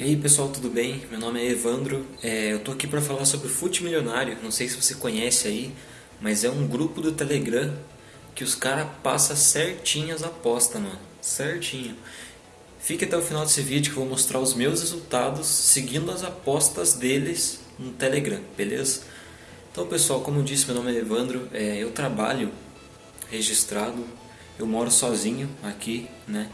E aí pessoal, tudo bem? Meu nome é Evandro, é, eu tô aqui para falar sobre Fute Milionário, não sei se você conhece aí, mas é um grupo do Telegram que os caras passam certinho as apostas, mano, certinho. Fique até o final desse vídeo que eu vou mostrar os meus resultados seguindo as apostas deles no Telegram, beleza? Então pessoal, como eu disse, meu nome é Evandro, é, eu trabalho registrado, eu moro sozinho aqui, né?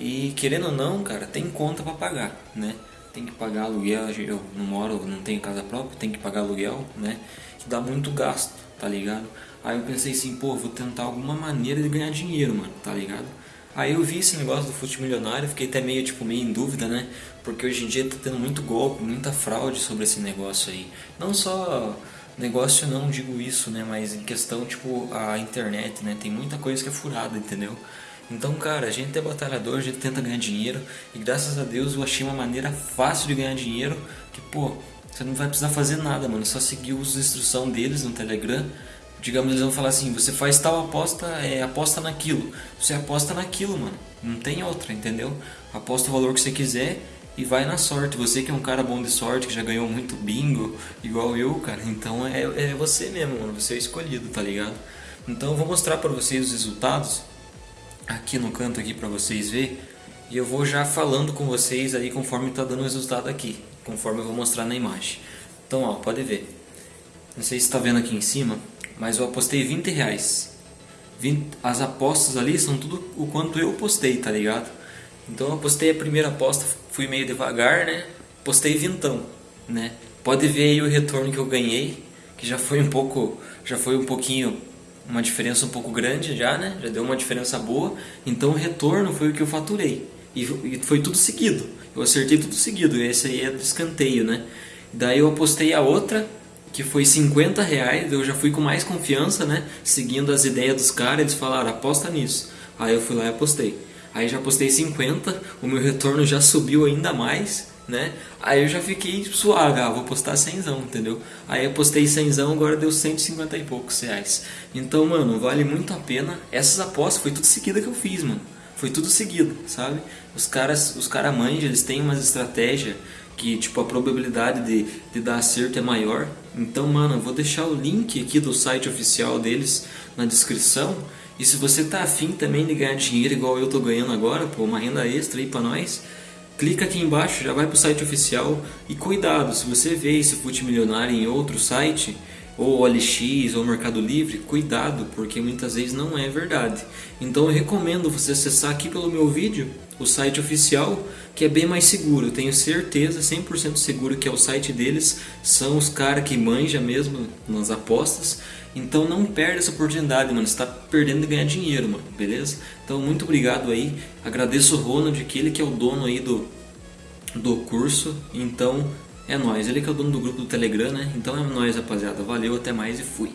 E querendo ou não, cara, tem conta para pagar, né? Tem que pagar aluguel, eu não moro, não tenho casa própria, tem que pagar aluguel, né? Que dá muito gasto, tá ligado? Aí eu pensei assim, pô, vou tentar alguma maneira de ganhar dinheiro, mano, tá ligado? Aí eu vi esse negócio do fute milionário, fiquei até meio, tipo, meio em dúvida, né? Porque hoje em dia tá tendo muito golpe, muita fraude sobre esse negócio aí. Não só negócio, não digo isso, né? Mas em questão, tipo, a internet, né? Tem muita coisa que é furada, entendeu? Então, cara, a gente é batalhador, a gente tenta ganhar dinheiro e graças a Deus eu achei uma maneira fácil de ganhar dinheiro que, pô, você não vai precisar fazer nada, mano, só seguir as instruções deles no Telegram. Digamos, eles vão falar assim, você faz tal aposta, é, aposta naquilo. Você aposta naquilo, mano, não tem outra, entendeu? Aposta o valor que você quiser e vai na sorte. Você que é um cara bom de sorte, que já ganhou muito bingo, igual eu, cara, então é, é você mesmo, mano, você é escolhido, tá ligado? Então eu vou mostrar pra vocês os resultados aqui no canto aqui para vocês ver e eu vou já falando com vocês aí conforme está dando resultado aqui, conforme eu vou mostrar na imagem. Então ó, pode ver. Não sei se está vendo aqui em cima, mas eu apostei 20 reais. 20, as apostas ali são tudo o quanto eu postei, tá ligado? Então eu apostei a primeira aposta, fui meio devagar, né? Postei vintão, né? Pode ver aí o retorno que eu ganhei, que já foi um pouco, já foi um pouquinho uma diferença um pouco grande já, né? Já deu uma diferença boa. Então o retorno foi o que eu faturei. E, e foi tudo seguido. Eu acertei tudo seguido. Esse aí é do escanteio, né? Daí eu apostei a outra, que foi 50 reais. Eu já fui com mais confiança, né? Seguindo as ideias dos caras. Eles falaram, aposta nisso. Aí eu fui lá e apostei. Aí já apostei 50, o meu retorno já subiu ainda mais né? Aí eu já fiquei suave, ah, vou postar 100, entendeu? Aí eu postei 100, agora deu 150 e poucos reais. Então, mano, vale muito a pena. Essas apostas foi tudo seguida que eu fiz, mano. Foi tudo seguido, sabe? Os caras, os caras manjam, eles têm umas estratégias que, tipo, a probabilidade de, de dar acerto é maior. Então, mano, eu vou deixar o link aqui do site oficial deles na descrição. E se você tá afim também de ganhar dinheiro igual eu tô ganhando agora, pô, uma renda extra aí pra nós clica aqui embaixo, já vai para o site oficial. E cuidado, se você vê esse Fute Milionário em outro site, ou OLX ou Mercado Livre, cuidado, porque muitas vezes não é verdade. Então eu recomendo você acessar aqui pelo meu vídeo o site oficial, que é bem mais seguro. Eu tenho certeza, 100% seguro que é o site deles, são os caras que manjam mesmo nas apostas. Então não perde essa oportunidade, mano. Você está perdendo de ganhar dinheiro, mano. Beleza? Então muito obrigado aí. Agradeço o Ronald, que ele que é o dono aí do, do curso. Então é nóis. Ele que é o dono do grupo do Telegram, né? Então é nóis, rapaziada. Valeu, até mais e fui.